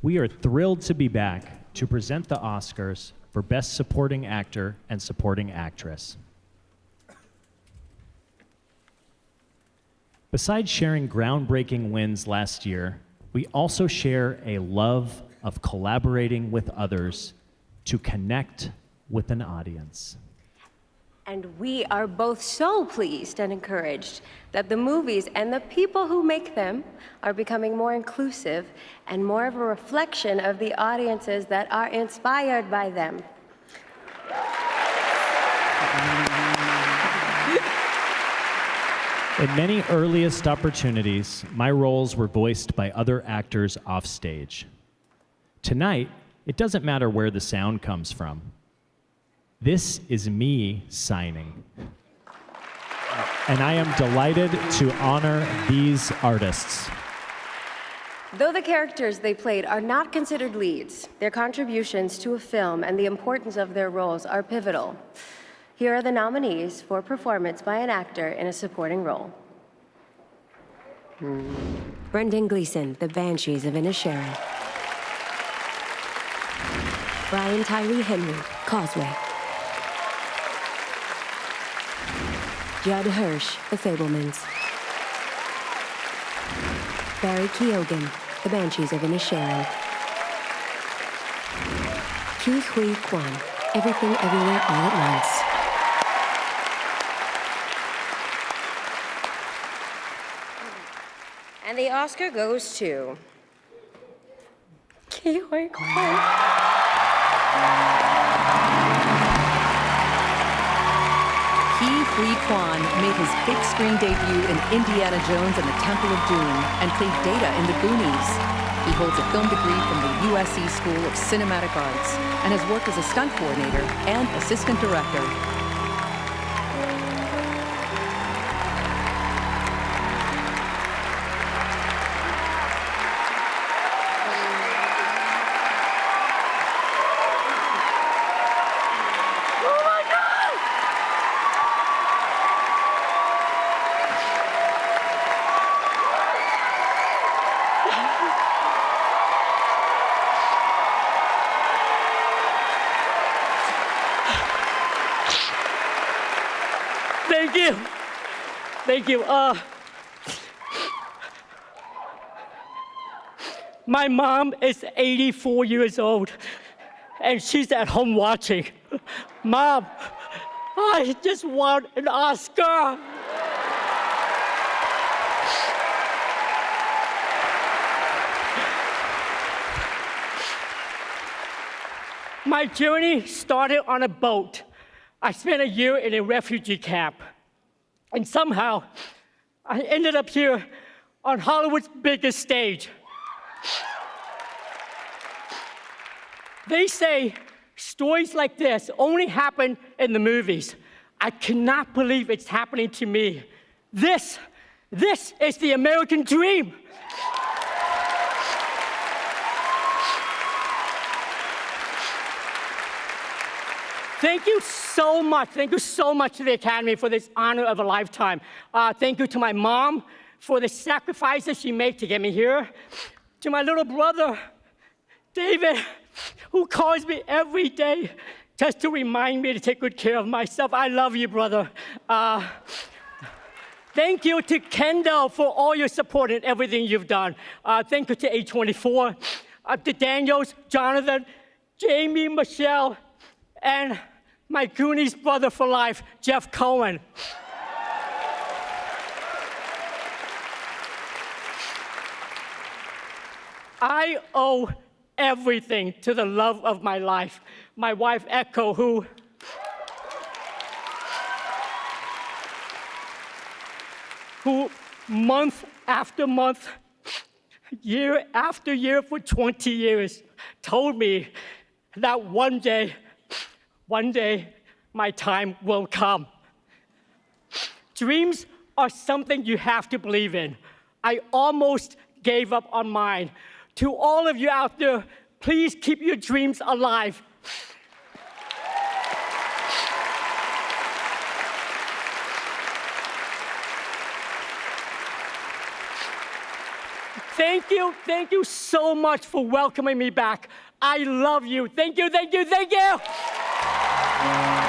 We are thrilled to be back to present the Oscars for Best Supporting Actor and Supporting Actress. Besides sharing groundbreaking wins last year, we also share a love of collaborating with others to connect with an audience. And we are both so pleased and encouraged that the movies and the people who make them are becoming more inclusive and more of a reflection of the audiences that are inspired by them. In many earliest opportunities, my roles were voiced by other actors offstage. Tonight, it doesn't matter where the sound comes from. This is me signing. And I am delighted to honor these artists. Though the characters they played are not considered leads, their contributions to a film and the importance of their roles are pivotal. Here are the nominees for performance by an actor in a supporting role. Brendan Gleeson, The Banshees of Inisherin. Brian Tyree Henry, Causeway. Judd Hirsch, The Fablemans. Barry Keoghan, The Banshees of Inisherin. Ke Huy Quan, Everything Everywhere All at Once. And the Oscar goes to Ke Huy Quan. Huy Quan made his big screen debut in Indiana Jones and the Temple of Doom and played Data in The Goonies. He holds a film degree from the USC School of Cinematic Arts and has worked as a stunt coordinator and assistant director. Thank you. Thank you. Uh, my mom is 84 years old, and she's at home watching. Mom, I just want an Oscar. My journey started on a boat. I spent a year in a refugee camp. And somehow, I ended up here on Hollywood's biggest stage. They say stories like this only happen in the movies. I cannot believe it's happening to me. This, this is the American dream. Thank you so much. Thank you so much to the Academy for this honor of a lifetime. Uh, thank you to my mom for the sacrifices she made to get me here. To my little brother, David, who calls me every day just to remind me to take good care of myself. I love you, brother. Uh, Thank you to Kendall for all your support and everything you've done. Uh, thank you to A24, uh, to Daniels, Jonathan, Jamie, Michelle, and my Goonies brother for life, Jeff Cohen. I owe everything to the love of my life, my wife Echo, who who month after month, year after year for 20 years told me that one day, one day, my time will come. Dreams are something you have to believe in. I almost gave up on mine. To all of you out there, please keep your dreams alive. Thank you, thank you so much for welcoming me back. I love you. Thank you, thank you, thank you.